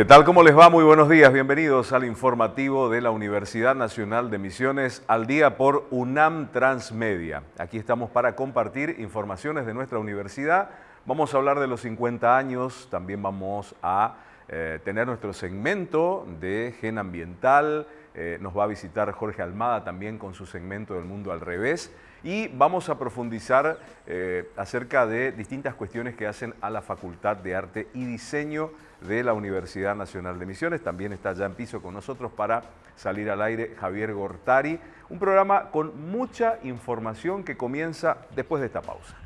¿Qué tal? ¿Cómo les va? Muy buenos días. Bienvenidos al informativo de la Universidad Nacional de Misiones al día por UNAM Transmedia. Aquí estamos para compartir informaciones de nuestra universidad. Vamos a hablar de los 50 años, también vamos a eh, tener nuestro segmento de gen ambiental. Eh, nos va a visitar Jorge Almada también con su segmento del mundo al revés y vamos a profundizar eh, acerca de distintas cuestiones que hacen a la Facultad de Arte y Diseño de la Universidad Nacional de Misiones. También está ya en piso con nosotros para salir al aire Javier Gortari. Un programa con mucha información que comienza después de esta pausa.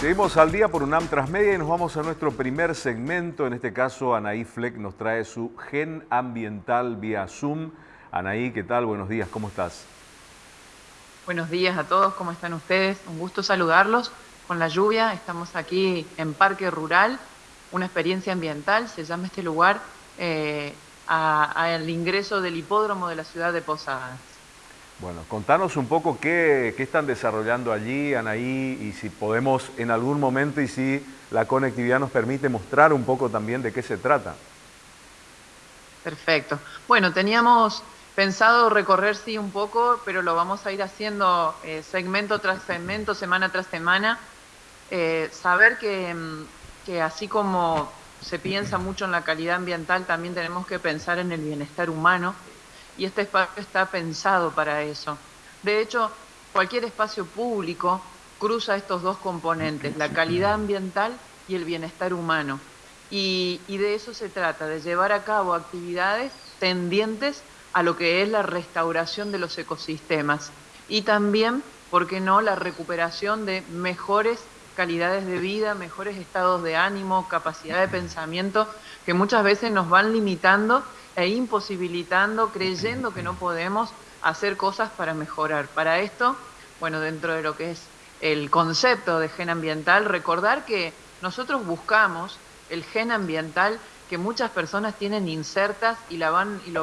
Seguimos al día por UNAM Transmedia y nos vamos a nuestro primer segmento. En este caso, Anaí Fleck nos trae su gen ambiental vía Zoom. Anaí, ¿qué tal? Buenos días, ¿cómo estás? Buenos días a todos, ¿cómo están ustedes? Un gusto saludarlos. Con la lluvia, estamos aquí en Parque Rural, una experiencia ambiental, se llama este lugar, eh, al ingreso del hipódromo de la ciudad de Posadas. Bueno, contanos un poco qué, están desarrollando allí, Anaí, y si podemos en algún momento y si la conectividad nos permite mostrar un poco también de qué se trata. Perfecto. Bueno, teníamos pensado recorrer sí un poco, pero lo vamos a ir haciendo eh, segmento tras segmento, semana tras semana. Eh, saber que, mm, que así como se piensa mucho en la calidad ambiental, también tenemos que pensar en el bienestar humano y este espacio está pensado para eso. De hecho, cualquier espacio público cruza estos dos componentes, la calidad ambiental y el bienestar humano. Y, de eso se trata, de llevar a cabo actividades tendientes a lo que es la restauración de los ecosistemas y también, ¿por qué no?, la recuperación de mejores calidades de vida, mejores estados de ánimo, capacidad de pensamiento, que muchas veces nos van limitando e imposibilitando, creyendo que no podemos hacer cosas para mejorar. Para esto, bueno, dentro de lo que es el concepto de gen ambiental, recordar que nosotros buscamos el gen ambiental que muchas personas tienen insertas y, lo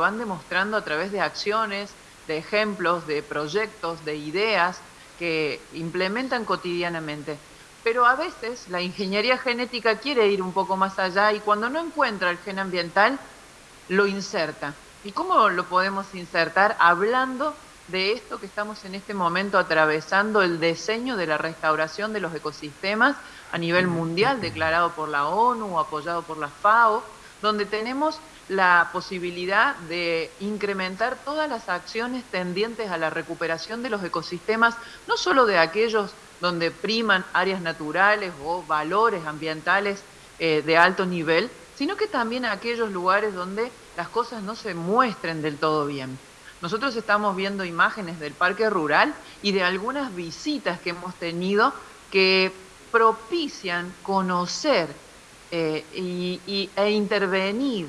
van demostrando a través de acciones, de ejemplos, de proyectos, de ideas que implementan cotidianamente. Pero a veces la ingeniería genética quiere ir un poco más allá y cuando no encuentra el gen ambiental, lo inserta. ¿Y cómo lo podemos insertar? Hablando de esto que estamos en este momento atravesando, el diseño de la restauración de los ecosistemas a nivel mundial, declarado por la ONU, apoyado por la FAO, donde tenemos la posibilidad de incrementar todas las acciones tendientes a la recuperación de los ecosistemas, no solo de aquellos donde priman áreas naturales o valores ambientales eh, de alto nivel, sino que también a aquellos lugares donde las cosas no se muestren del todo bien. Nosotros estamos viendo imágenes del parque rural y de algunas visitas que hemos tenido que propician conocer eh, y, e intervenir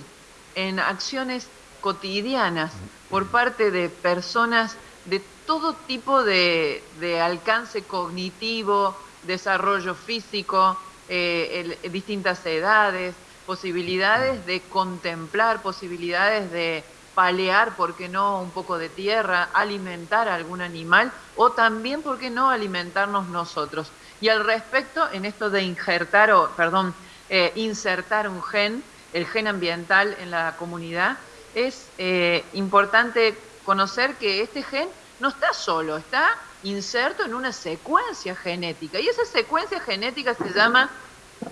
en acciones cotidianas por parte de personas de todo tipo de, alcance cognitivo, desarrollo físico, eh, distintas edades, posibilidades de contemplar, posibilidades de palear, ¿por qué no?, un poco de tierra, alimentar a algún animal o también, ¿por qué no?, alimentarnos nosotros. Y al respecto, en esto de injertar, o, perdón, eh, insertar un gen, el gen ambiental en la comunidad, es eh, importante conocer que este gen no está solo, está inserto en una secuencia genética. Y esa secuencia genética se llama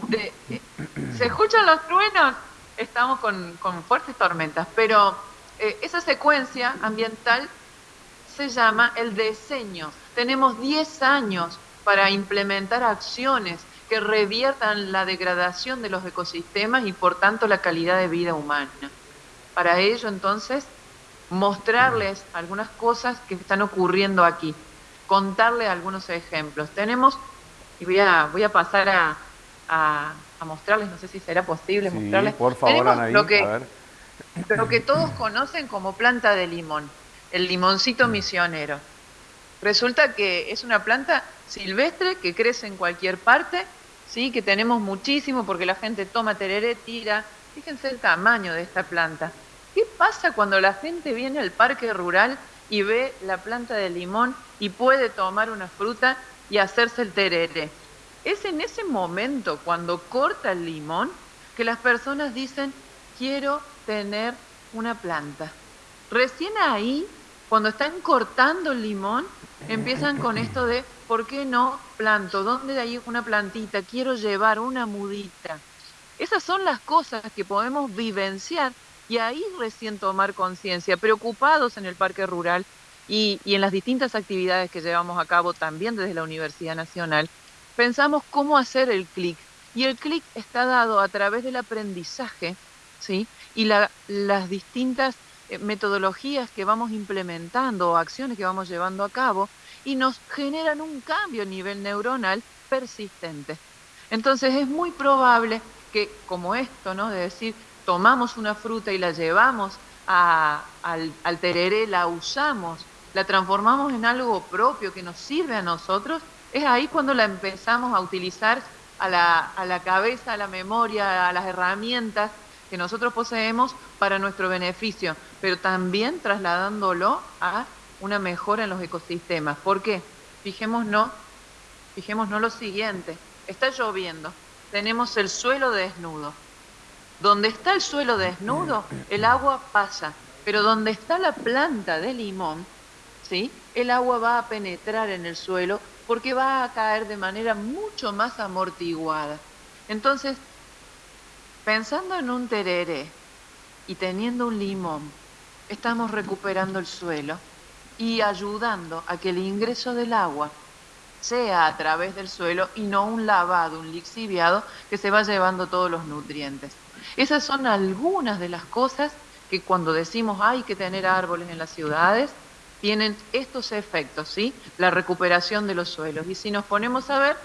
de, ¿Se escuchan los truenos? Estamos con, fuertes tormentas, pero eh, esa secuencia ambiental se llama el diseño. Tenemos 10 años para implementar acciones que reviertan la degradación de los ecosistemas y por tanto la calidad de vida humana. Para ello entonces mostrarles algunas cosas que están ocurriendo aquí, contarles algunos ejemplos. Tenemos, y voy a, voy a pasar a, a, mostrarles, no sé si será posible mostrarles. Por favor, lo que, lo que todos conocen como planta de limón. el limoncito misionero. Resulta que es una planta silvestre que crece en cualquier parte, ¿sí? que tenemos muchísimo porque la gente toma tereré, tira. Fíjense el tamaño de esta planta. ¿Qué pasa cuando la gente viene al parque rural y ve la planta de limón y puede tomar una fruta y hacerse el tereré? Es en ese momento, cuando corta el limón, que las personas dicen, quiero tener una planta. Recién ahí, cuando están cortando el limón, empiezan con esto de, ¿por qué no planto? ¿Dónde hay una plantita? Quiero llevar una mudita. Esas son las cosas que podemos vivenciar y ahí recién tomar conciencia, preocupados en el parque rural y, y, en las distintas actividades que llevamos a cabo también desde la Universidad Nacional, pensamos cómo hacer el clic. Y el clic está dado a través del aprendizaje ¿sí? y las distintas metodologías que vamos implementando o acciones que vamos llevando a cabo y nos generan un cambio a nivel neuronal persistente. Entonces es muy probable que como esto, ¿no? De decir, tomamos una fruta y la llevamos al, al tereré, la usamos, la transformamos en algo propio que nos sirve a nosotros, es ahí cuando la empezamos a utilizar a la, a la cabeza, a la memoria, a las herramientas que nosotros poseemos para nuestro beneficio, pero también trasladándolo a una mejora en los ecosistemas. ¿Por qué? Fijémonos, fijémonos lo siguiente, está lloviendo, tenemos el suelo desnudo. Donde está el suelo desnudo, el agua pasa, pero donde está la planta de limón, ¿sí? el agua va a penetrar en el suelo porque va a caer de manera mucho más amortiguada. Entonces, pensando en un tereré y teniendo un limón, estamos recuperando el suelo y ayudando a que el ingreso del agua sea a través del suelo y no un lavado, un lixiviado que se va llevando todos los nutrientes. Esas son algunas de las cosas que cuando decimos hay que tener árboles en las ciudades, tienen estos efectos, ¿sí? La recuperación de los suelos. Y si nos ponemos a ver,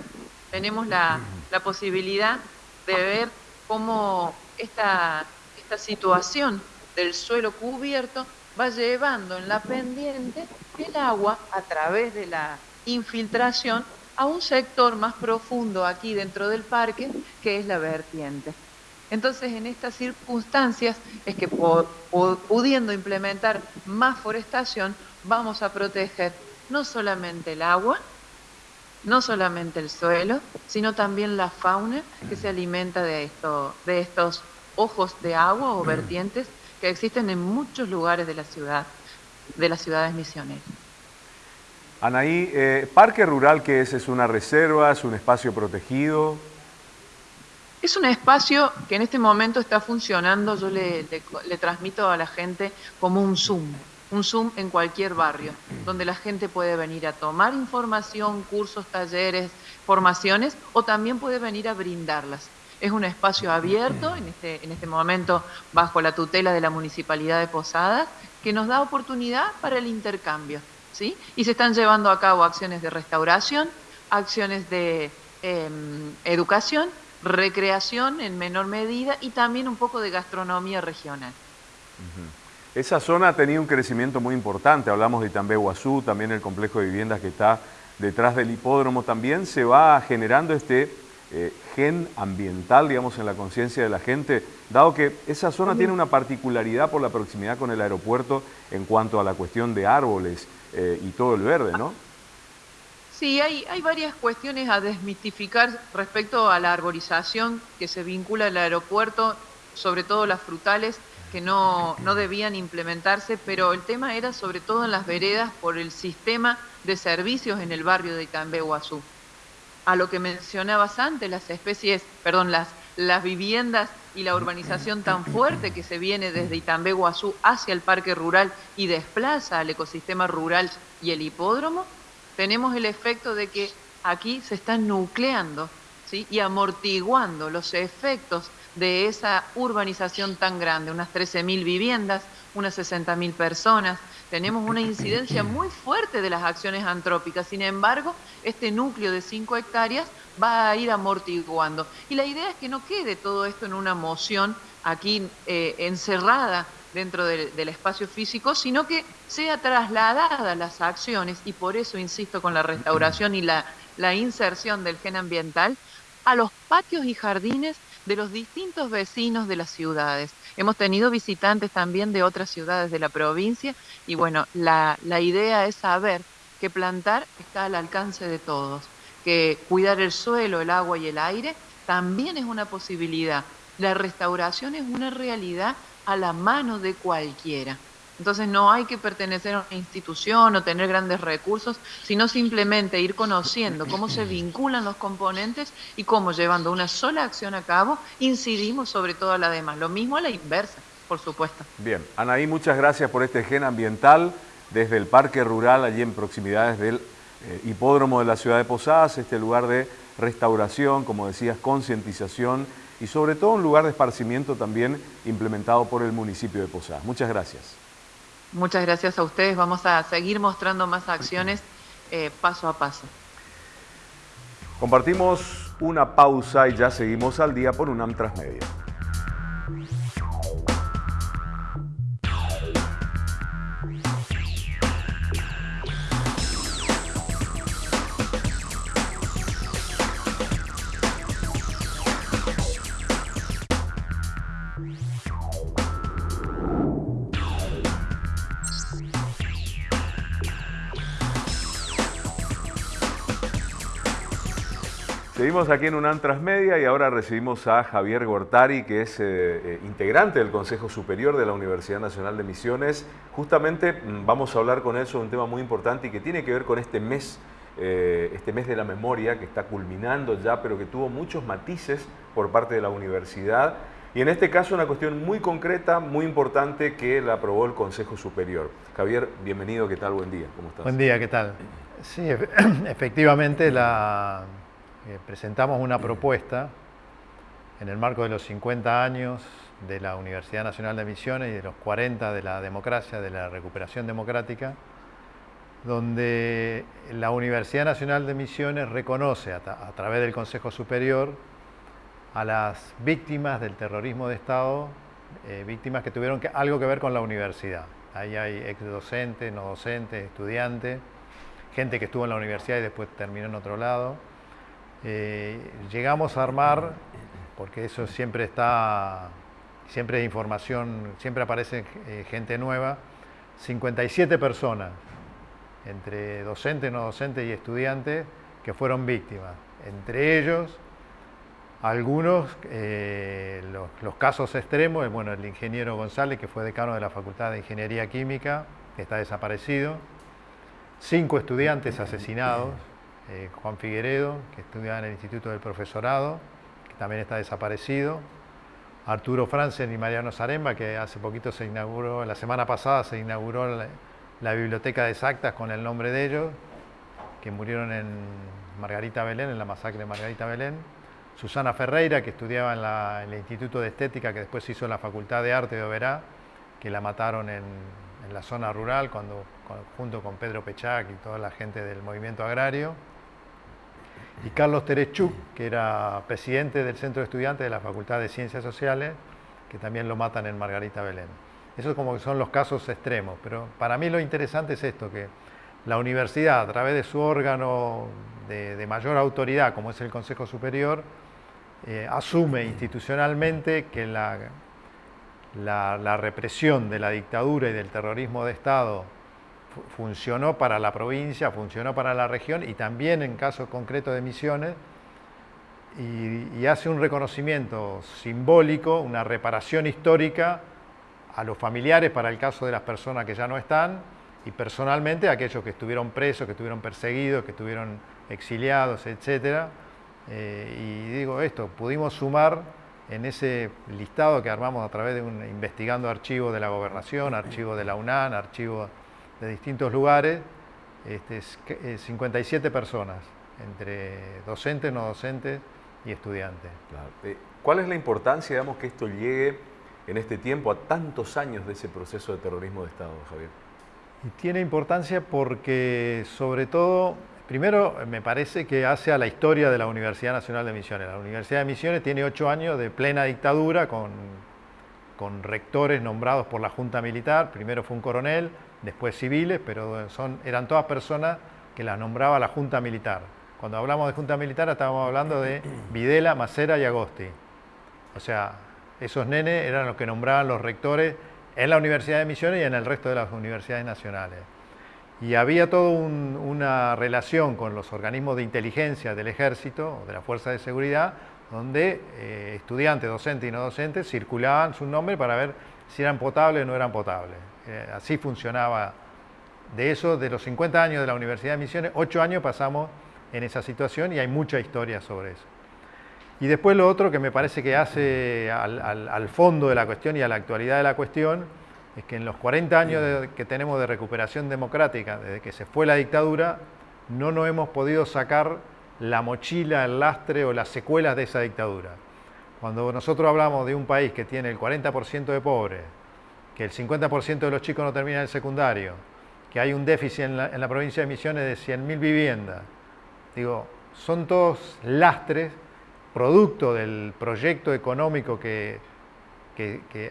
tenemos la, la posibilidad de ver cómo esta, esta situación del suelo cubierto va llevando en la pendiente el agua a través de la infiltración a un sector más profundo aquí dentro del parque, que es la vertiente. Entonces, en estas circunstancias es que pudiendo implementar más forestación, vamos a proteger no solamente el agua, no solamente el suelo, sino también la fauna que se alimenta de, esto, de estos ojos de agua o vertientes que existen en muchos lugares de la ciudad, de las ciudades misioneras. Anaí, eh, ¿parque rural qué es? ¿Es una reserva? ¿Es un espacio protegido? Es un espacio que en este momento está funcionando, yo le, le transmito a la gente como un Zoom un Zoom en cualquier barrio, donde la gente puede venir a tomar información, cursos, talleres, formaciones, o también puede venir a brindarlas. Es un espacio abierto, en este, en este momento bajo la tutela de la Municipalidad de Posadas, que nos da oportunidad para el intercambio. ¿sí? Y se están llevando a cabo acciones de restauración, acciones de em, educación, recreación en menor medida y también un poco de gastronomía regional. Esa zona ha tenido un crecimiento muy importante, hablamos de Itambé Guazú, también el complejo de viviendas que está detrás del hipódromo, también se va generando este eh, gen ambiental, digamos, en la conciencia de la gente, dado que esa zona tiene una particularidad por la proximidad con el aeropuerto en cuanto a la cuestión de árboles eh, y todo el verde, ¿no? Sí, hay, hay varias cuestiones a desmitificar respecto a la arborización que se vincula al aeropuerto, sobre todo las frutales, que no, no debían implementarse, pero el tema era sobre todo en las veredas por el sistema de servicios en el barrio de Itambé Guazú. A lo que mencionabas antes, las especies, perdón, las, las viviendas y la urbanización tan fuerte que se viene desde Itambé Guazú hacia el parque rural y desplaza al ecosistema rural y el hipódromo, tenemos el efecto de que aquí se están nucleando ¿sí? y amortiguando los efectos de esa urbanización tan grande, unas 13.000 viviendas, unas 60.000 personas. Tenemos una incidencia muy fuerte de las acciones antrópicas. Sin embargo, este núcleo de 5 hectáreas va a ir amortiguando. Y la idea es que no quede todo esto en una moción aquí eh, encerrada dentro del espacio físico, sino que sea trasladada las acciones, y por eso insisto con la restauración y la, la inserción del gen ambiental, a los patios y jardines de los distintos vecinos de las ciudades. Hemos tenido visitantes también de otras ciudades de la provincia y bueno, la, la idea es saber que plantar está al alcance de todos, que cuidar el suelo, el agua y el aire también es una posibilidad. La restauración es una realidad a la mano de cualquiera. Entonces no hay que pertenecer a una institución o tener grandes recursos, sino simplemente ir conociendo cómo se vinculan los componentes y cómo llevando una sola acción a cabo incidimos sobre todas las demás. Lo mismo a la inversa, por supuesto. Bien, Anaí, muchas gracias por este gen ambiental desde el Parque Rural, allí en proximidades del eh, hipódromo de la ciudad de Posadas, este lugar de restauración, como decías, concientización y sobre todo un lugar de esparcimiento también implementado por el municipio de Posadas. Muchas gracias. Muchas gracias a ustedes. Vamos a seguir mostrando más acciones eh, paso a paso. Compartimos una pausa y ya seguimos al día por UNAM Transmedia. Seguimos aquí en UNAM Transmedia y ahora recibimos a Javier Gortari, que es eh, eh, integrante del Consejo Superior de la Universidad Nacional de Misiones. Justamente mm, vamos a hablar con él sobre un tema muy importante y que tiene que ver con este mes, eh, este mes de la memoria que está culminando ya, pero que tuvo muchos matices por parte de la universidad. Y en este caso una cuestión muy concreta, muy importante, que la aprobó el Consejo Superior. Javier, bienvenido, ¿qué tal? Buen día, ¿cómo estás? Buen día, ¿qué tal? Sí, efectivamente la eh, presentamos una propuesta en el marco de los 50 años de la Universidad Nacional de Misiones y de los 40 de la democracia, de la recuperación democrática, donde la Universidad Nacional de Misiones reconoce a, través del Consejo Superior a las víctimas del terrorismo de Estado, eh, víctimas que tuvieron algo que ver con la universidad. Ahí hay ex docentes, no docentes, estudiantes, gente que estuvo en la universidad y después terminó en otro lado eh, llegamos a armar, porque eso siempre está, siempre es información, siempre aparece eh, gente nueva, 57 personas, entre docentes, no docentes y estudiantes, que fueron víctimas. Entre ellos, algunos, eh, los, casos extremos, bueno, el ingeniero González, que fue decano de la Facultad de Ingeniería Química, está desaparecido, cinco estudiantes asesinados, eh, Juan Figueredo, que estudia en el Instituto del Profesorado, que también está desaparecido, Arturo Franzen y Mariano Zaremba, que hace poquito se inauguró, la semana pasada se inauguró la, biblioteca de exactas con el nombre de ellos, que murieron en Margarita Belén, en la masacre de Margarita Belén, Susana Ferreira, que estudiaba en, el Instituto de Estética, que después hizo la Facultad de Arte de Oberá, que la mataron en, la zona rural cuando, junto con Pedro Pechac y toda la gente del movimiento agrario y Carlos Terechuk, que era presidente del Centro de Estudiantes de la Facultad de Ciencias Sociales, que también lo matan en Margarita Belén. Esos como que son los casos extremos, pero para mí lo interesante es esto, que la universidad, a través de su órgano de, mayor autoridad, como es el Consejo Superior, eh, asume institucionalmente que la, la represión de la dictadura y del terrorismo de Estado funcionó para la provincia, funcionó para la región y también en caso concreto de Misiones, y, hace un reconocimiento simbólico, una reparación histórica a los familiares para el caso de las personas que ya no están y personalmente a aquellos que estuvieron presos, que estuvieron perseguidos, que estuvieron exiliados, etc. Eh, y digo esto, pudimos sumar en ese listado que armamos a través de un investigando archivos de la gobernación, archivos de la UNAN, archivos de distintos lugares, este, 57 eh, personas, entre docentes, no docentes y estudiantes. Eh, ¿Cuál es la importancia, digamos, que esto llegue en este tiempo a tantos años de ese proceso de terrorismo de Estado, Javier? Y tiene importancia porque, sobre todo, primero me parece que hace a la historia de la Universidad Nacional de Misiones. La Universidad de Misiones tiene ocho años de plena dictadura con con rectores nombrados por la Junta Militar, primero fue un coronel, después civiles, pero son, eran todas personas que las nombraba la Junta Militar. Cuando hablamos de Junta Militar estábamos hablando de Videla, Macera y Agosti. O sea, esos nenes eran los que nombraban los rectores en la Universidad de Misiones y en el resto de las universidades nacionales. Y había toda una relación con los organismos de inteligencia del ejército de la fuerza de seguridad, donde eh, estudiantes, docentes y no docentes circulaban su nombre para ver si eran potables o no eran potables. Eh, así funcionaba. De eso, de los 50 años de la Universidad de Misiones, 8 años pasamos en esa situación y hay mucha historia sobre eso. Y después lo otro que me parece que hace al, fondo de la cuestión y a la actualidad de la cuestión es que en los 40 años que tenemos de recuperación democrática, desde que se fue la dictadura, no nos hemos podido sacar la mochila, el lastre o las secuelas de esa dictadura. Cuando nosotros hablamos de un país que tiene el 40% de pobres, que el 50% de los chicos no terminan el secundario, que hay un déficit en la, en la provincia de Misiones de 100.000 viviendas, digo, son todos lastres producto del proyecto económico que,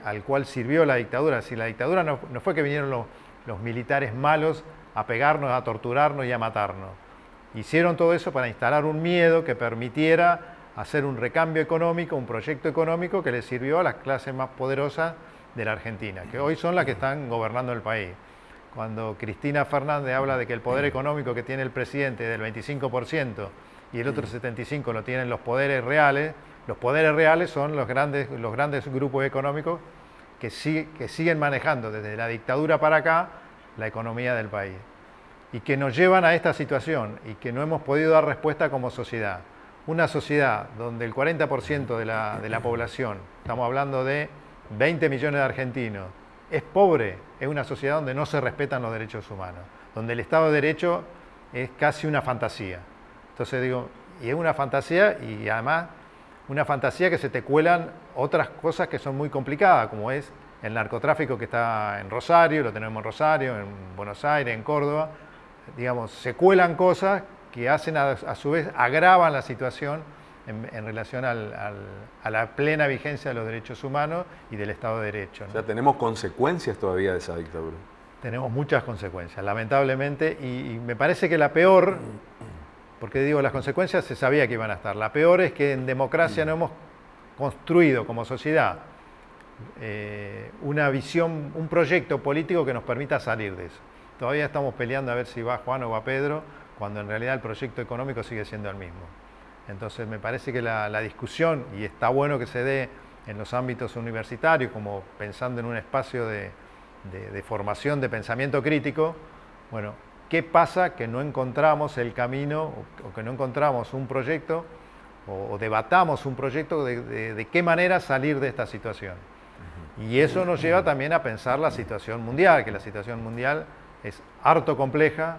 al cual sirvió la dictadura. Si la dictadura no, fue que vinieron los, militares malos a pegarnos, a torturarnos y a matarnos. Hicieron todo eso para instalar un miedo que permitiera hacer un recambio económico, un proyecto económico que le sirvió a las clases más poderosas de la Argentina, que hoy son las que están gobernando el país. Cuando Cristina Fernández habla de que el poder económico que tiene el presidente es del 25%, y el otro 75 lo tienen los poderes reales. Los poderes reales son los grandes, los grandes grupos económicos que, que siguen manejando desde la dictadura para acá la economía del país y que nos llevan a esta situación y que no hemos podido dar respuesta como sociedad. Una sociedad donde el 40% de la, de la población, estamos hablando de 20 millones de argentinos, es pobre, es una sociedad donde no se respetan los derechos humanos, donde el Estado de Derecho es casi una fantasía. Entonces digo, y es una fantasía y además una fantasía que se te cuelan otras cosas que son muy complicadas, como es el narcotráfico que está en Rosario, lo tenemos en Rosario, en Buenos Aires, en Córdoba. Digamos, se cuelan cosas que hacen a, su vez, agravan la situación en, relación a la plena vigencia de los derechos humanos y del Estado de Derecho. O sea, tenemos consecuencias todavía de esa dictadura. Tenemos muchas consecuencias, lamentablemente, y me parece que la peor porque digo, las consecuencias se sabía que iban a estar. La peor es que en democracia no hemos construido como sociedad eh, una visión, un proyecto político que nos permita salir de eso. Todavía estamos peleando a ver si va Juan o va Pedro, cuando en realidad el proyecto económico sigue siendo el mismo. Entonces me parece que la, discusión, y está bueno que se dé en los ámbitos universitarios, como pensando en un espacio de, de formación de pensamiento crítico, bueno, ¿Qué pasa que no encontramos el camino o, que no encontramos un proyecto o, debatamos un proyecto de, qué manera salir de esta situación? Y eso nos lleva también a pensar la situación mundial, que la situación mundial es harto compleja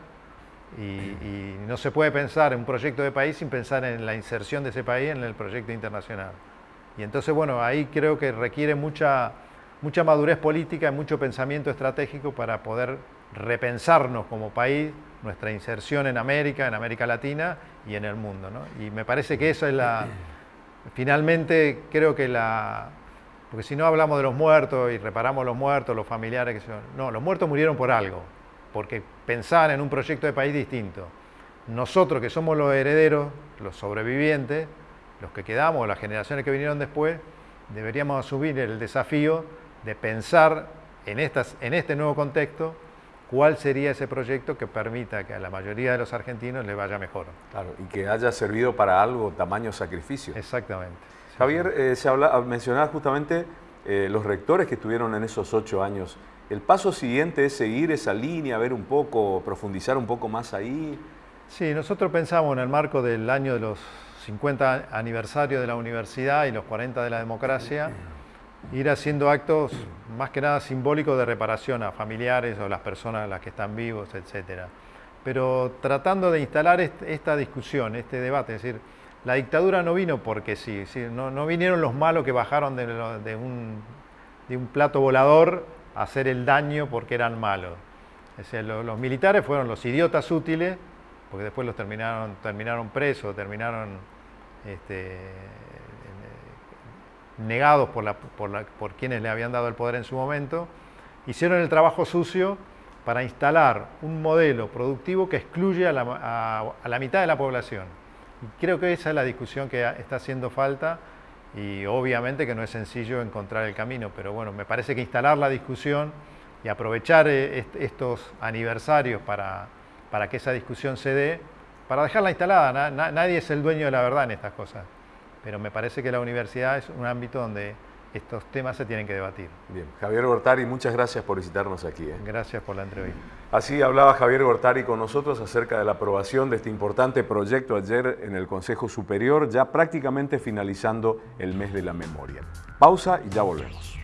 y, no se puede pensar en un proyecto de país sin pensar en la inserción de ese país en el proyecto internacional. Y entonces, bueno, ahí creo que requiere mucha, mucha madurez política y mucho pensamiento estratégico para poder repensarnos como país, nuestra inserción en América, en América Latina y en el mundo. Y me parece que eso es la... Finalmente creo que la... Porque si no hablamos de los muertos y reparamos los muertos, los familiares, que son, no, los muertos murieron por algo, porque pensaban en un proyecto de país distinto. Nosotros que somos los herederos, los sobrevivientes, los que quedamos, las generaciones que vinieron después, deberíamos asumir el desafío de pensar en, estas, en este nuevo contexto cuál sería ese proyecto que permita que a la mayoría de los argentinos le vaya mejor. Claro, y que haya servido para algo tamaño sacrificio. Exactamente. Javier, eh, se habla, mencionaba justamente eh, los rectores que estuvieron en esos ocho años. ¿El paso siguiente es seguir esa línea, ver un poco, profundizar un poco más ahí? Sí, nosotros pensamos en el marco del año de los 50 aniversario de la universidad y los 40 de la democracia, ir haciendo actos más que nada simbólicos de reparación a familiares o las personas las que están vivos, etc. Pero tratando de instalar esta discusión, este debate, es decir, la dictadura no vino porque sí, no, vinieron los malos que bajaron de, un, plato volador a hacer el daño porque eran malos. los, militares fueron los idiotas útiles, porque después los terminaron, terminaron presos, terminaron este, negados por, por, quienes le habían dado el poder en su momento, hicieron el trabajo sucio para instalar un modelo productivo que excluye a la, mitad de la población. Creo que esa es la discusión que está haciendo falta y obviamente que no es sencillo encontrar el camino, pero bueno, me parece que instalar la discusión y aprovechar eh, estos aniversarios para, para que esa discusión se dé, para dejarla instalada. nadie es el dueño de la verdad en estas cosas, pero me parece que la universidad es un ámbito donde estos temas se tienen que debatir. Bien, Javier Gortari, muchas gracias por visitarnos aquí. ¿eh? Gracias por la entrevista. Así hablaba Javier Gortari con nosotros acerca de la aprobación de este importante proyecto ayer en el Consejo Superior, ya prácticamente finalizando el mes de la memoria. Pausa y ya volvemos.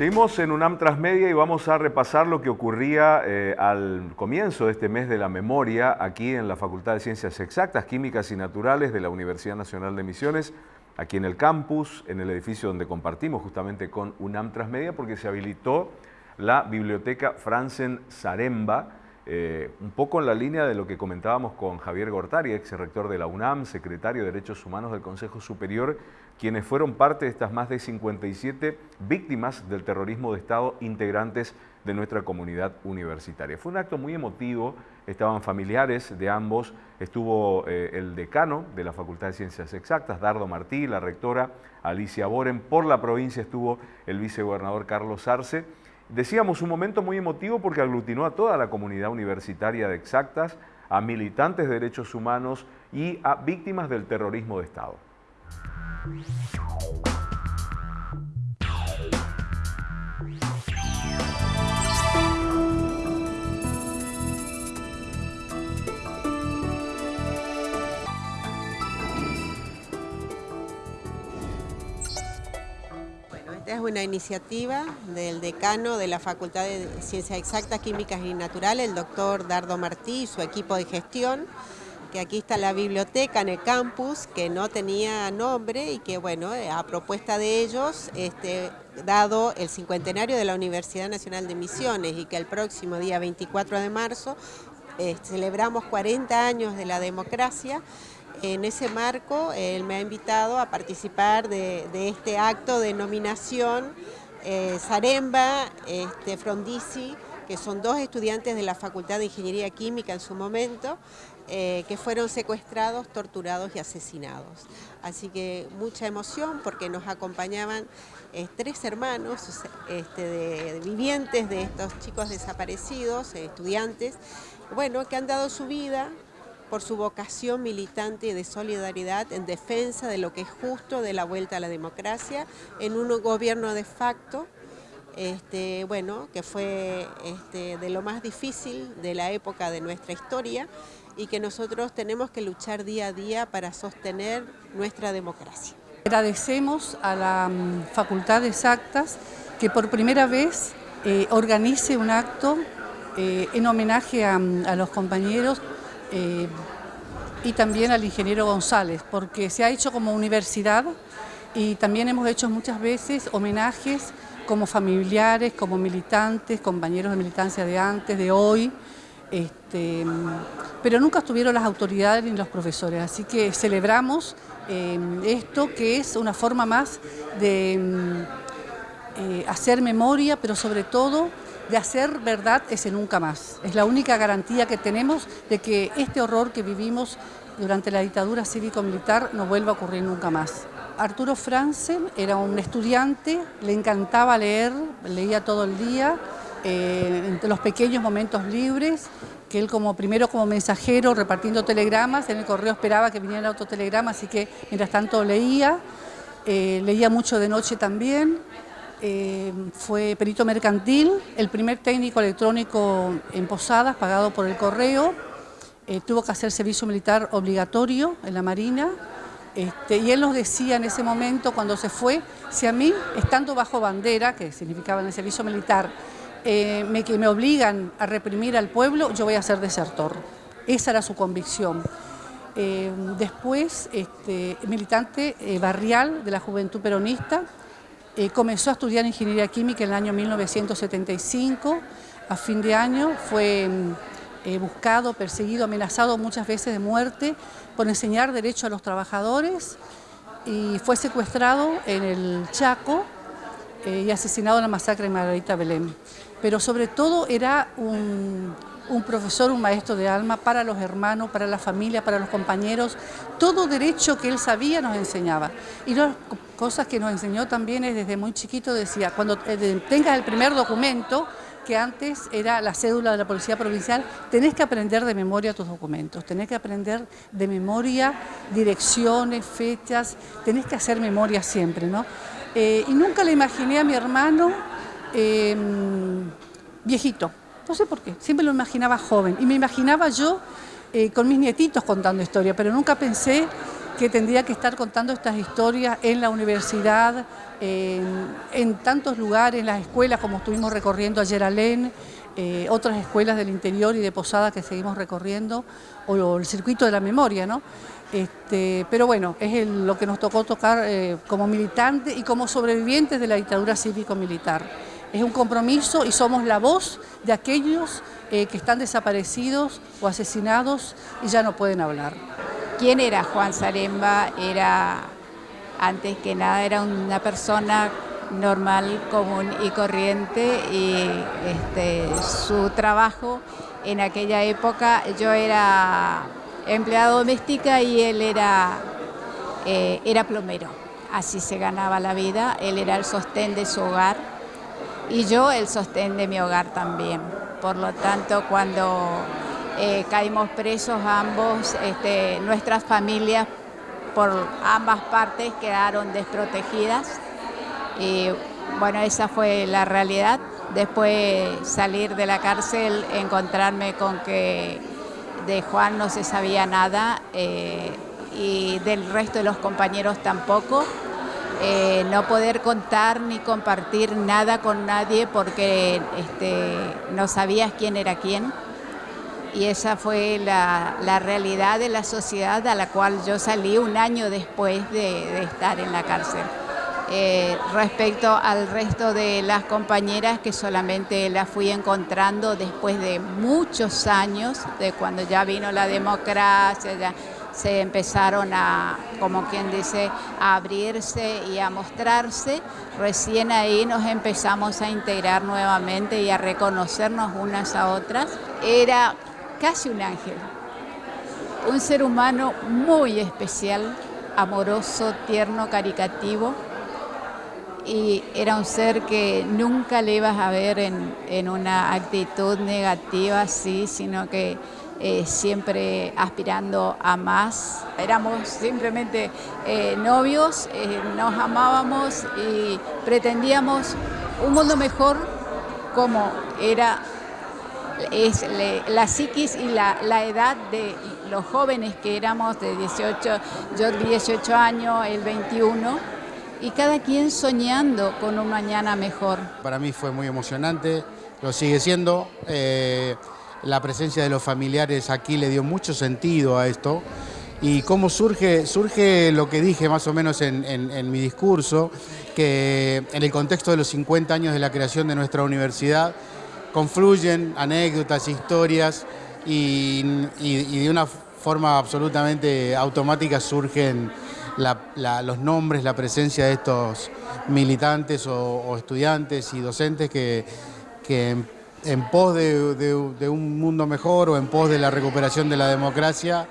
Seguimos en UNAM Transmedia y vamos a repasar lo que ocurría eh, al comienzo de este mes de la memoria aquí en la Facultad de Ciencias Exactas, Químicas y Naturales de la Universidad Nacional de Misiones, aquí en el campus, en el edificio donde compartimos justamente con UNAM Transmedia, porque se habilitó la biblioteca Franzen Zaremba, eh, un poco en la línea de lo que comentábamos con Javier Gortari, ex rector de la UNAM, secretario de Derechos Humanos del Consejo Superior, quienes fueron parte de estas más de 57 víctimas del terrorismo de Estado integrantes de nuestra comunidad universitaria. Fue un acto muy emotivo, estaban familiares de ambos, estuvo eh, el decano de la Facultad de Ciencias Exactas, Dardo Martí, la rectora Alicia Boren, por la provincia estuvo el vicegobernador Carlos Arce, Decíamos un momento muy emotivo porque aglutinó a toda la comunidad universitaria de exactas, a militantes de derechos humanos y a víctimas del terrorismo de Estado. Es una iniciativa del decano de la Facultad de Ciencias Exactas, Químicas y Naturales, el doctor Dardo Martí y su equipo de gestión, que aquí está la biblioteca en el campus, que no tenía nombre y que, bueno, eh, a propuesta de ellos, este, dado el cincuentenario de la Universidad Nacional de Misiones y que el próximo día 24 de marzo eh, celebramos 40 años de la democracia, en ese marco, él me ha invitado a participar de, este acto de nominación eh, Zaremba, este, Frondizi, que son dos estudiantes de la Facultad de Ingeniería Química en su momento, eh, que fueron secuestrados, torturados y asesinados. Así que mucha emoción porque nos acompañaban eh, tres hermanos este, vivientes de estos chicos desaparecidos, estudiantes, bueno, que han dado su vida por su vocación militante de solidaridad en defensa de lo que es justo de la vuelta a la democracia en un gobierno de facto este, bueno, que fue este, de lo más difícil de la época de nuestra historia y que nosotros tenemos que luchar día a día para sostener nuestra democracia. Agradecemos a la mm, Facultad de Exactas que por primera vez eh, organice un acto eh, en homenaje a, mm, a los compañeros eh, y también al ingeniero González, porque se ha hecho como universidad y también hemos hecho muchas veces homenajes como familiares, como militantes, compañeros de militancia de antes, de hoy, este, pero nunca estuvieron las autoridades ni los profesores, así que celebramos eh, esto que es una forma más de mm, eh, hacer memoria, pero sobre todo de hacer verdad ese nunca más. Es la única garantía que tenemos de que este horror que vivimos durante la dictadura cívico-militar no vuelva a ocurrir nunca más. Arturo Franzen era un estudiante, le encantaba leer, leía todo el día, eh, entre los pequeños momentos libres, que él como primero como mensajero repartiendo telegramas, en el correo esperaba que viniera otro telegrama, así que mientras tanto leía, eh, leía mucho de noche también, eh, fue perito mercantil, el primer técnico electrónico en Posadas, pagado por el correo, eh, tuvo que hacer servicio militar obligatorio en la Marina, Este, y él nos decía en ese momento, cuando se fue, si a mí, estando bajo bandera, que significaba en el servicio militar, eh, me, que me obligan a reprimir al pueblo, yo voy a ser desertor. Esa era su convicción. Después, este, militante barrial de la Juventud Peronista, comenzó a estudiar Ingeniería Química en el año 1975, a fin de año fue buscado, perseguido, amenazado muchas veces de muerte por enseñar derecho a los trabajadores y fue secuestrado en el Chaco eh, y asesinado en la masacre de Margarita Belén. Pero sobre todo era un, profesor, un maestro de alma para los hermanos, para la familia, para los compañeros. Todo derecho que él sabía nos enseñaba. Y las cosas que nos enseñó también es desde muy chiquito, decía, cuando eh, tengas el primer documento, que antes era la cédula de la Policía Provincial, tenés que aprender de memoria tus documentos, tenés que aprender de memoria direcciones, fechas, tenés que hacer memoria siempre, ¿no? Eh, y nunca le imaginé a mi hermano em, viejito, no sé por qué, siempre lo imaginaba joven, y me imaginaba yo eh, con mis nietitos contando historia, pero nunca pensé que tendría que estar contando estas historias en la universidad, en, tantos lugares, en las escuelas, como estuvimos recorriendo ayer Alén, eh, otras escuelas del interior y de Posada que seguimos recorriendo, o, el circuito de la memoria, ¿no? Este, pero bueno, es lo que nos tocó tocar eh, como militantes y como sobrevivientes de la dictadura cívico-militar. Es un compromiso y somos la voz de aquellos eh, que están desaparecidos o asesinados y ya no pueden hablar. ¿Quién era Juan Zaremba? Era, antes que nada, era una persona normal, común y corriente y este, su trabajo en aquella época, yo era empleada doméstica y él era, eh, era plomero, así se ganaba la vida, él era el sostén de su hogar y yo el sostén de mi hogar también. Por lo tanto, cuando eh, caímos presos ambos, este, nuestras familias por ambas partes quedaron desprotegidas y bueno, esa fue la realidad. Después salir de la cárcel, encontrarme con que de Juan no se sabía nada eh, y del resto de los compañeros tampoco. Eh, no poder contar ni compartir nada con nadie porque este, no sabías quién era quién y esa fue la, realidad de la sociedad a la cual yo salí un año después de, estar en la cárcel. Eh, respecto al resto de las compañeras que solamente las fui encontrando después de muchos años, de cuando ya vino la democracia, ya se empezaron a, como quien dice, a abrirse y a mostrarse, recién ahí nos empezamos a integrar nuevamente y a reconocernos unas a otras. Era casi un ángel. Un ser humano muy especial, amoroso, tierno, caricativo. Y era un ser que nunca le ibas a ver en, una actitud negativa así, sino que eh, siempre aspirando a más. Éramos simplemente eh, novios, eh, nos amábamos y pretendíamos un mundo mejor como era es la psiquis y la, edad de los jóvenes que éramos de 18, yo 18 años, el 21, y cada quien soñando con un mañana mejor. Para mí fue muy emocionante, lo sigue siendo. Eh, la presencia de los familiares aquí le dio mucho sentido a esto. Y cómo surge, surge lo que dije más o menos en, en mi discurso, que en el contexto de los 50 años de la creación de nuestra universidad, confluyen anécdotas, historias y, de una forma absolutamente automática surgen los nombres, la presencia de estos militantes o, estudiantes y docentes que, en, pos de, un mundo mejor o en pos de la recuperación de la democracia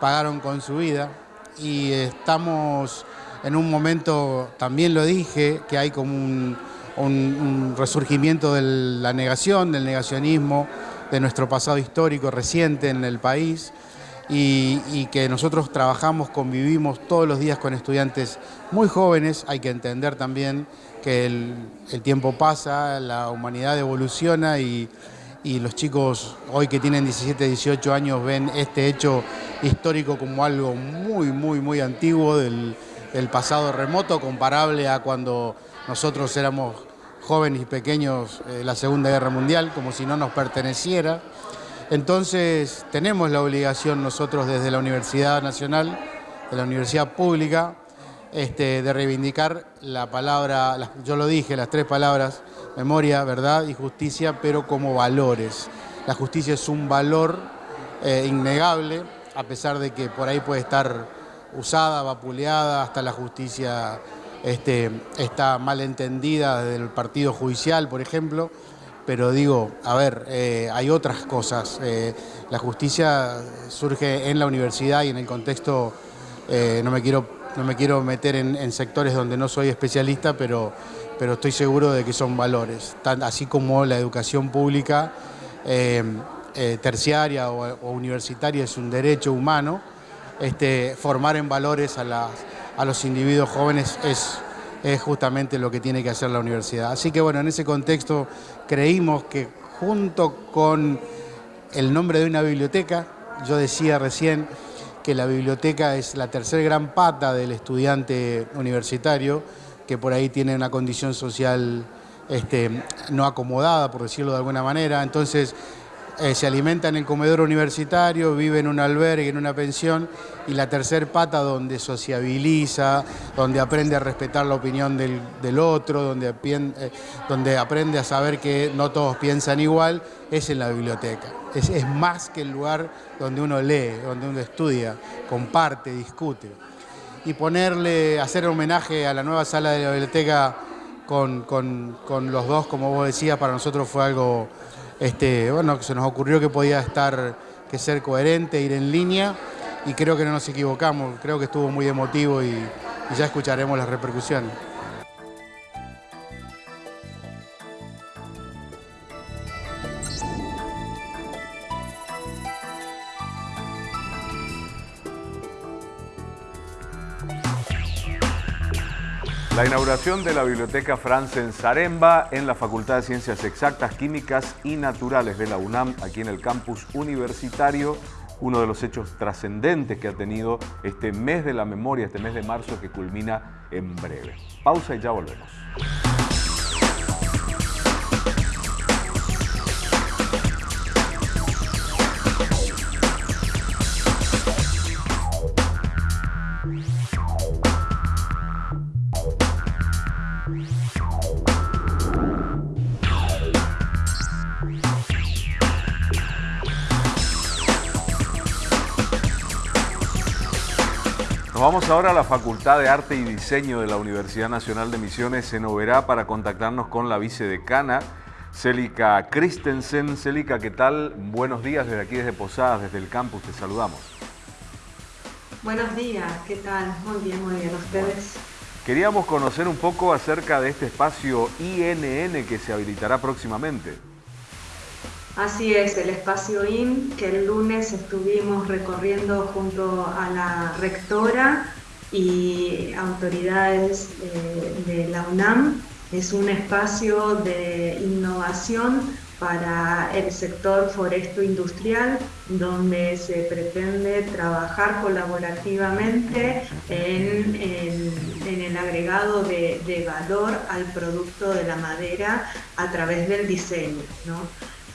pagaron con su vida. Y estamos en un momento, también lo dije, que hay como un un, resurgimiento de la negación, del negacionismo, de nuestro pasado histórico reciente en el país y, que nosotros trabajamos, convivimos todos los días con estudiantes muy jóvenes. Hay que entender también que el, tiempo pasa, la humanidad evoluciona y, y los chicos hoy que tienen 17, 18 años ven este hecho histórico como algo muy, muy, muy antiguo del, pasado remoto, comparable a cuando nosotros éramos jóvenes y pequeños en la Segunda Guerra Mundial, como si no nos perteneciera. Entonces tenemos la obligación nosotros desde la Universidad Nacional, de la Universidad Pública, este, de reivindicar la palabra, yo lo dije, las tres palabras, memoria, verdad y justicia, pero como valores. La justicia es un valor eh, innegable, a pesar de que por ahí puede estar usada, vapuleada, hasta la justicia este, está mal entendida desde el partido judicial, por ejemplo, pero digo, a ver, eh, hay otras cosas. Eh, la justicia surge en la universidad y en el contexto, no me quiero no me quiero meter en, sectores donde no soy especialista, pero, pero estoy seguro de que son valores, así como la educación pública eh, eh, terciaria o, universitaria es un derecho humano, este, formar en valores a, los individuos jóvenes es, es justamente lo que tiene que hacer la universidad. Así que bueno, en ese contexto creímos que junto con el nombre de una biblioteca, yo decía recién, que la biblioteca es la tercer gran pata del estudiante universitario, que por ahí tiene una condición social este, no acomodada, por decirlo de alguna manera. Entonces, eh, se alimenta en el comedor universitario, vive en un albergue, en una pensión, y la tercer pata donde sociabiliza, donde aprende a respetar la opinión del, otro, donde, eh, donde, aprende a saber que no todos piensan igual, es en la biblioteca. Es, es más que el lugar donde uno lee, donde uno estudia, comparte, discute. Y ponerle, hacer homenaje a la nueva sala de la biblioteca con, con, con los dos, como vos decías, para nosotros fue algo este, bueno, se nos ocurrió que podía estar, que ser coherente, ir en línea y creo que no nos equivocamos, creo que estuvo muy emotivo y ya escucharemos las repercusiones. La inauguración de la Biblioteca Franz Zaremba en la Facultad de Ciencias Exactas, Químicas y Naturales de la UNAM, aquí en el campus universitario, uno de los hechos trascendentes que ha tenido este mes de la memoria, este mes de marzo que culmina en breve. Pausa y ya volvemos. Vamos ahora a la Facultad de Arte y Diseño de la Universidad Nacional de Misiones en Oberá para contactarnos con la vicedecana Célica Christensen. Célica, ¿qué tal? Buenos días desde aquí, desde Posadas, desde el campus, te saludamos. Buenos días, ¿qué tal? Muy bien, muy bien, ¿ustedes? Queríamos conocer un poco acerca de este espacio INN que se habilitará próximamente. Así es, el espacio IN que el lunes estuvimos recorriendo junto a la rectora y autoridades eh, de la UNAM. Es un espacio de innovación para el sector foresto industrial, donde se pretende trabajar colaborativamente en, el agregado de, valor al producto de la madera a través del diseño.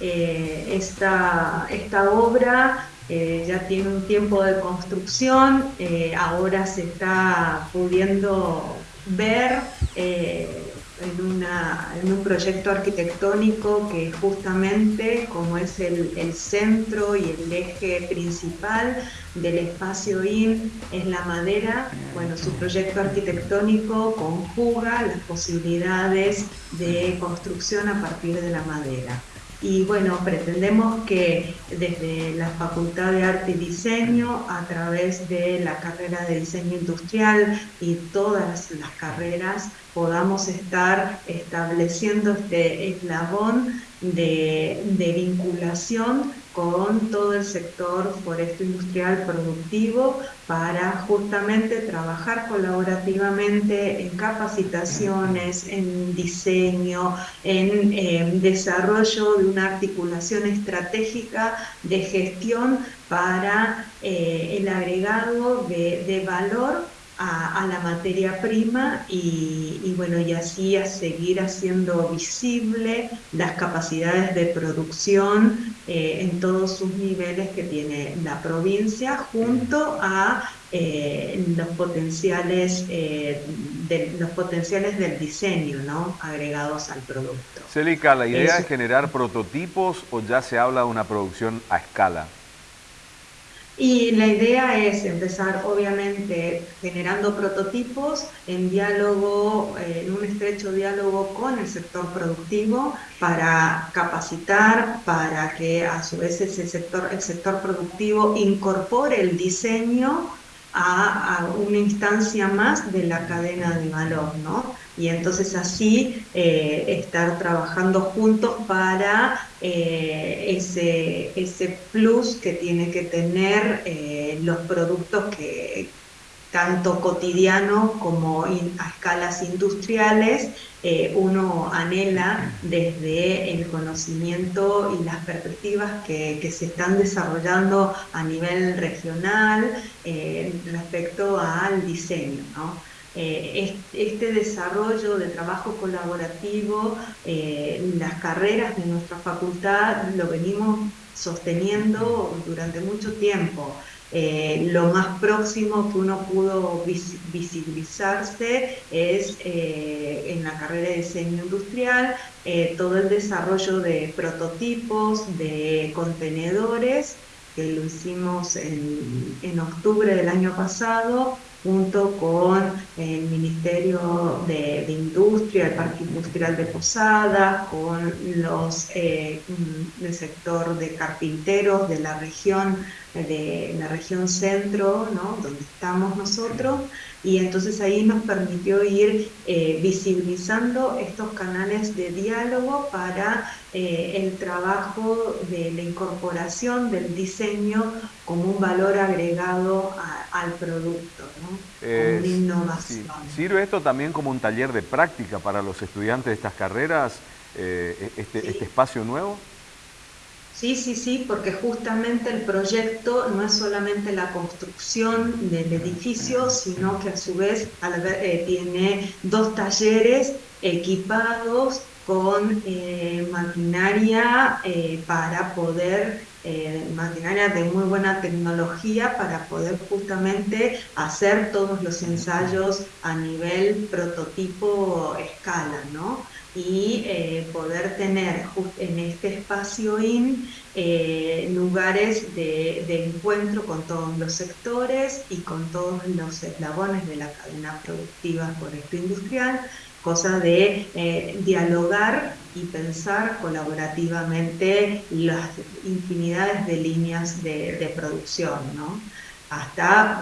Eh, esta, esta, obra eh, ya tiene un tiempo de construcción, eh, ahora se está pudiendo ver en, un proyecto arquitectónico que justamente como es el, el, centro y el eje principal del espacio IN es la madera, bueno, su proyecto arquitectónico conjuga las posibilidades de construcción a partir de la madera. Y bueno, pretendemos que desde la Facultad de Arte y Diseño, a través de la carrera de diseño industrial y todas las carreras, podamos estar estableciendo este eslabón de, vinculación con todo el sector foresto industrial productivo para justamente trabajar colaborativamente en capacitaciones, en diseño, en eh, desarrollo de una articulación estratégica de gestión para eh, el agregado de valor a, la materia prima y, bueno, y así a seguir haciendo visible las capacidades de producción eh, en todos sus niveles que tiene la provincia junto a eh, los potenciales eh, de, los potenciales del diseño ¿no? agregados al producto. Celica, ¿la idea es generar prototipos o ya se habla de una producción a escala? Y la idea es empezar, obviamente, generando prototipos en diálogo, eh, en un estrecho diálogo con el sector productivo para capacitar, para que a su vez ese sector, el sector productivo incorpore el diseño a, una instancia más de la cadena de valor, ¿no? Y entonces así eh, estar trabajando juntos para eh, ese, ese plus que tiene que tener eh, los productos que tanto cotidianos como a escalas industriales uno anhela desde el conocimiento y las perspectivas que, que se están desarrollando a nivel regional respecto al diseño. ¿no? Eh, este desarrollo de trabajo colaborativo, eh, las carreras de nuestra facultad lo venimos sosteniendo durante mucho tiempo. Eh, lo más próximo que uno pudo visibilizarse es en la carrera de diseño industrial, todo el desarrollo de prototipos, de contenedores, que lo hicimos en, en octubre del año pasado, junto con el Ministerio de, Industria, el Parque Industrial de Posadas, con los eh, del sector de carpinteros de la región, de la región centro, ¿no? donde estamos nosotros, y entonces ahí nos permitió ir eh, visibilizando estos canales de diálogo para eh, el trabajo de la incorporación del diseño como un valor agregado al producto, ¿no? como una innovación. ¿Sirve esto también como un taller de práctica para los estudiantes de estas carreras, eh, este, este espacio nuevo? Sí, sí, sí, porque justamente el proyecto no es solamente la construcción del edificio, sino que a su vez eh, tiene dos talleres equipados con eh, maquinaria eh, para poder, maquinaria de muy buena tecnología para poder justamente hacer todos los ensayos a nivel prototipo escala, ¿no? y eh, poder tener en este espacio IN eh, lugares de, encuentro con todos los sectores y con todos los eslabones de la cadena productiva por esto industrial, cosa de eh, dialogar y pensar colaborativamente las infinidades de líneas de, producción, ¿no? hasta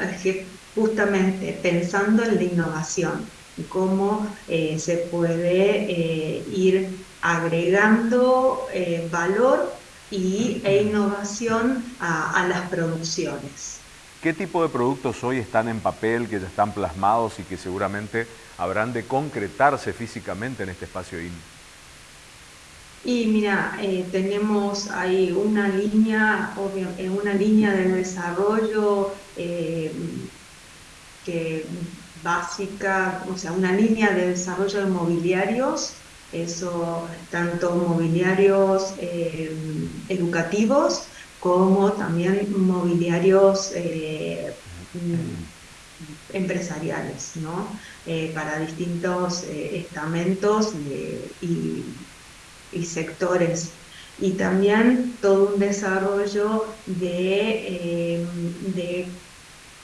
justamente pensando en la innovación y cómo eh, se puede eh, ir agregando valor y, e innovación a, las producciones. ¿Qué tipo de productos hoy están en papel, que ya están plasmados y que seguramente habrán de concretarse físicamente en este espacio IN? Y mira, tenemos ahí una línea, una línea de desarrollo que básica, o sea, una línea de desarrollo de mobiliarios, eso tanto mobiliarios eh, educativos como también mobiliarios eh, empresariales, ¿no? Eh, para distintos estamentos y, sectores y también todo un desarrollo de, de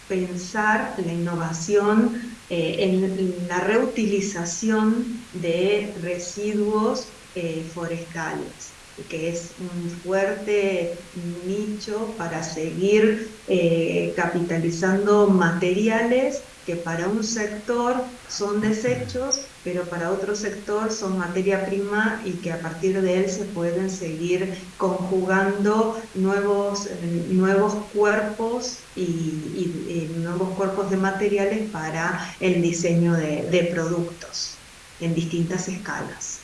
pensar la innovación eh, en la reutilización de residuos eh, forestales, que es un fuerte nicho para seguir eh, capitalizando materiales que para un sector son desechos, pero para otro sector son materia prima y que a partir de él se pueden seguir conjugando nuevos, nuevos cuerpos y, nuevos cuerpos de materiales para el diseño de, productos en distintas escalas.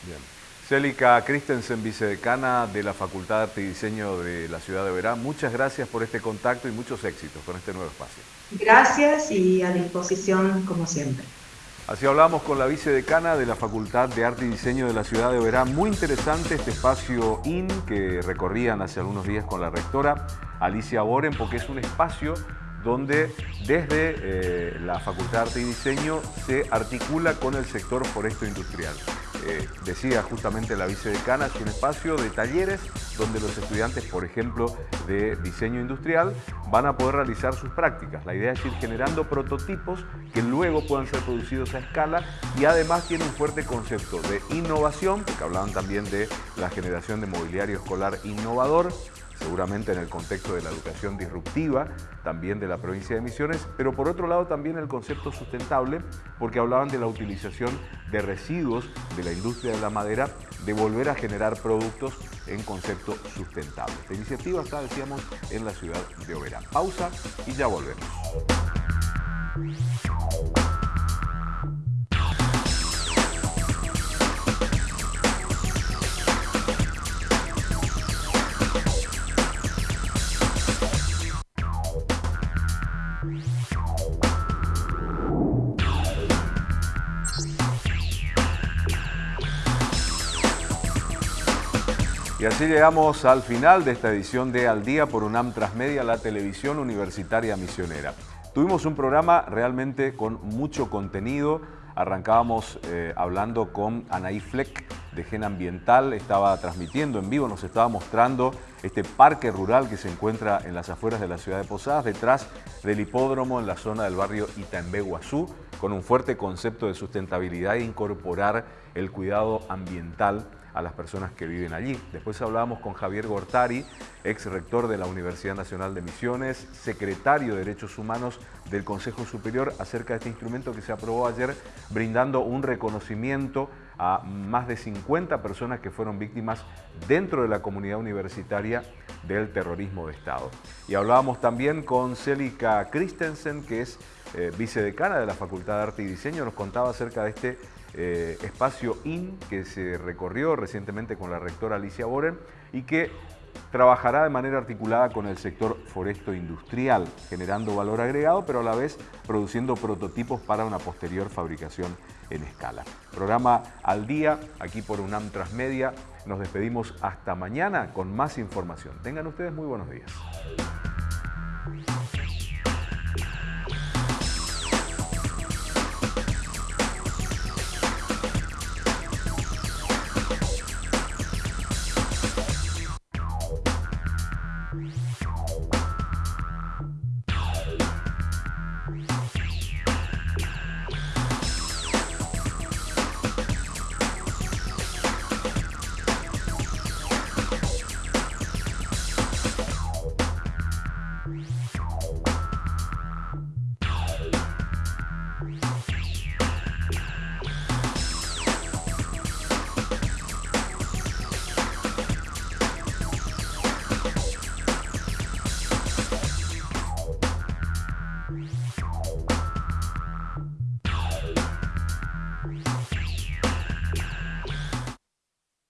Célica Christensen, vicedecana de la Facultad de Arte y Diseño de la Ciudad de Verán, muchas gracias por este contacto y muchos éxitos con este nuevo espacio. Gracias y a disposición como siempre. Así hablamos con la vicedecana de la Facultad de Arte y Diseño de la Ciudad de Verán. Muy interesante este espacio IN que recorrían hace algunos días con la rectora Alicia Boren, porque es un espacio donde desde eh, la Facultad de Arte y Diseño se articula con el sector foresto industrial. Eh, decía justamente la vicedecana, es un espacio de talleres donde los estudiantes, por ejemplo, de diseño industrial, van a poder realizar sus prácticas. La idea es ir generando prototipos que luego puedan ser producidos a escala y además tiene un fuerte concepto de innovación, porque hablaban también de la generación de mobiliario escolar innovador, seguramente en el contexto de la educación disruptiva, también de la provincia de Misiones, pero por otro lado también el concepto sustentable, porque hablaban de la utilización de residuos de la industria de la madera, de volver a generar productos en concepto sustentable. Esta iniciativa está, decíamos, en la ciudad de Oberá. Pausa y ya volvemos. Así llegamos al final de esta edición de Al Día por UNAM Transmedia, la televisión universitaria misionera. Tuvimos un programa realmente con mucho contenido. Arrancábamos eh, hablando con Anaí Fleck de Gen Ambiental, estaba transmitiendo en vivo, nos estaba mostrando este parque rural que se encuentra en las afueras de la ciudad de Posadas, detrás del hipódromo en la zona del barrio Itaembé Guazú, con un fuerte concepto de sustentabilidad e incorporar el cuidado ambiental a las personas que viven allí. Después hablábamos con Javier Gortari, ex rector de la Universidad Nacional de Misiones, secretario de Derechos Humanos del Consejo Superior, acerca de este instrumento que se aprobó ayer, brindando un reconocimiento a más de 50 personas que fueron víctimas dentro de la comunidad universitaria del terrorismo de Estado. Y hablábamos también con Célica Christensen, que es eh, vicedecana de la Facultad de Arte y Diseño, nos contaba acerca de este eh, espacio IN que se recorrió recientemente con la rectora Alicia Boren y que trabajará de manera articulada con el sector foresto industrial, generando valor agregado, pero a la vez produciendo prototipos para una posterior fabricación en escala. Programa al día, aquí por UNAM Transmedia. Nos despedimos hasta mañana con más información. Tengan ustedes muy buenos días.